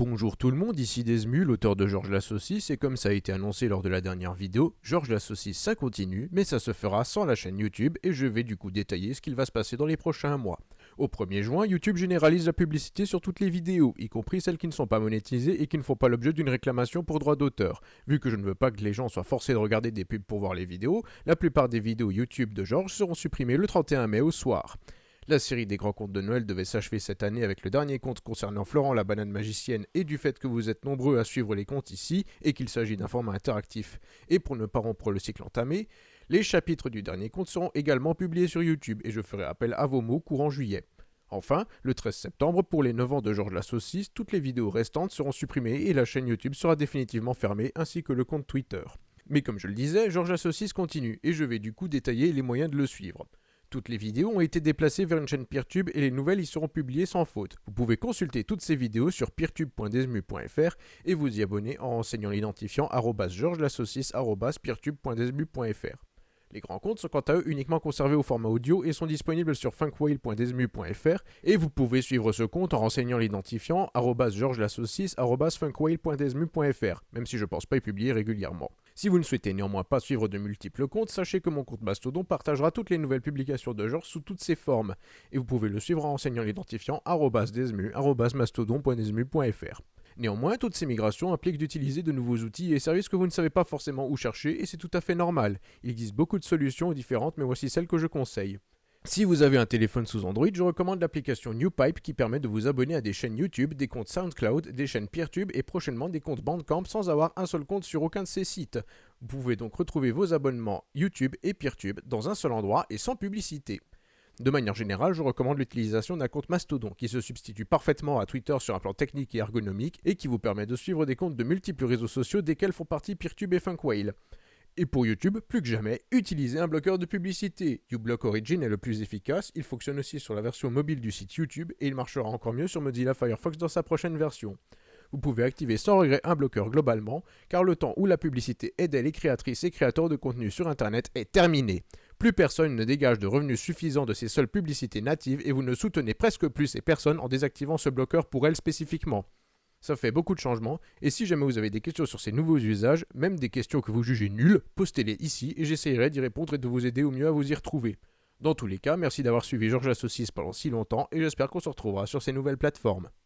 Bonjour tout le monde, ici Desmu, l'auteur de Georges la Saucisse, et comme ça a été annoncé lors de la dernière vidéo, Georges la Saucisse ça continue, mais ça se fera sans la chaîne YouTube, et je vais du coup détailler ce qu'il va se passer dans les prochains mois. Au 1er juin, YouTube généralise la publicité sur toutes les vidéos, y compris celles qui ne sont pas monétisées et qui ne font pas l'objet d'une réclamation pour droit d'auteur. Vu que je ne veux pas que les gens soient forcés de regarder des pubs pour voir les vidéos, la plupart des vidéos YouTube de Georges seront supprimées le 31 mai au soir. La série des grands contes de Noël devait s'achever cette année avec le dernier conte concernant Florent la banane magicienne et du fait que vous êtes nombreux à suivre les contes ici et qu'il s'agit d'un format interactif. Et pour ne pas rompre le cycle entamé, les chapitres du dernier conte seront également publiés sur YouTube et je ferai appel à vos mots courant juillet. Enfin, le 13 septembre, pour les 9 ans de Georges la Saucisse, toutes les vidéos restantes seront supprimées et la chaîne YouTube sera définitivement fermée ainsi que le compte Twitter. Mais comme je le disais, Georges la Saucisse continue et je vais du coup détailler les moyens de le suivre. Toutes les vidéos ont été déplacées vers une chaîne Peertube et les nouvelles y seront publiées sans faute. Vous pouvez consulter toutes ces vidéos sur peertube.desmu.fr et vous y abonner en renseignant l'identifiant peertube.desmu.fr. Les grands comptes sont quant à eux uniquement conservés au format audio et sont disponibles sur funkwhale.desmu.fr et vous pouvez suivre ce compte en renseignant l'identifiant funkwhale.desmu.fr, même si je pense pas y publier régulièrement. Si vous ne souhaitez néanmoins pas suivre de multiples comptes, sachez que mon compte Mastodon partagera toutes les nouvelles publications de Georges sous toutes ses formes, et vous pouvez le suivre en renseignant l'identifiant mastodon.desmu.fr. Néanmoins, toutes ces migrations impliquent d'utiliser de nouveaux outils et services que vous ne savez pas forcément où chercher, et c'est tout à fait normal. Il existe beaucoup de solutions différentes, mais voici celles que je conseille. Si vous avez un téléphone sous Android, je recommande l'application NewPipe qui permet de vous abonner à des chaînes YouTube, des comptes SoundCloud, des chaînes PeerTube et prochainement des comptes Bandcamp sans avoir un seul compte sur aucun de ces sites. Vous pouvez donc retrouver vos abonnements YouTube et PeerTube dans un seul endroit et sans publicité. De manière générale, je recommande l'utilisation d'un compte Mastodon qui se substitue parfaitement à Twitter sur un plan technique et ergonomique et qui vous permet de suivre des comptes de multiples réseaux sociaux desquels font partie PeerTube et Funkwhale. Et pour YouTube, plus que jamais, utilisez un bloqueur de publicité. uBlock Origin est le plus efficace, il fonctionne aussi sur la version mobile du site YouTube et il marchera encore mieux sur Mozilla Firefox dans sa prochaine version. Vous pouvez activer sans regret un bloqueur globalement, car le temps où la publicité aidait les créatrices et créateurs de contenu sur Internet est terminé. Plus personne ne dégage de revenus suffisants de ces seules publicités natives et vous ne soutenez presque plus ces personnes en désactivant ce bloqueur pour elles spécifiquement. Ça fait beaucoup de changements, et si jamais vous avez des questions sur ces nouveaux usages, même des questions que vous jugez nulles, postez-les ici et j'essayerai d'y répondre et de vous aider au mieux à vous y retrouver. Dans tous les cas, merci d'avoir suivi Georges Associés pendant si longtemps et j'espère qu'on se retrouvera sur ces nouvelles plateformes.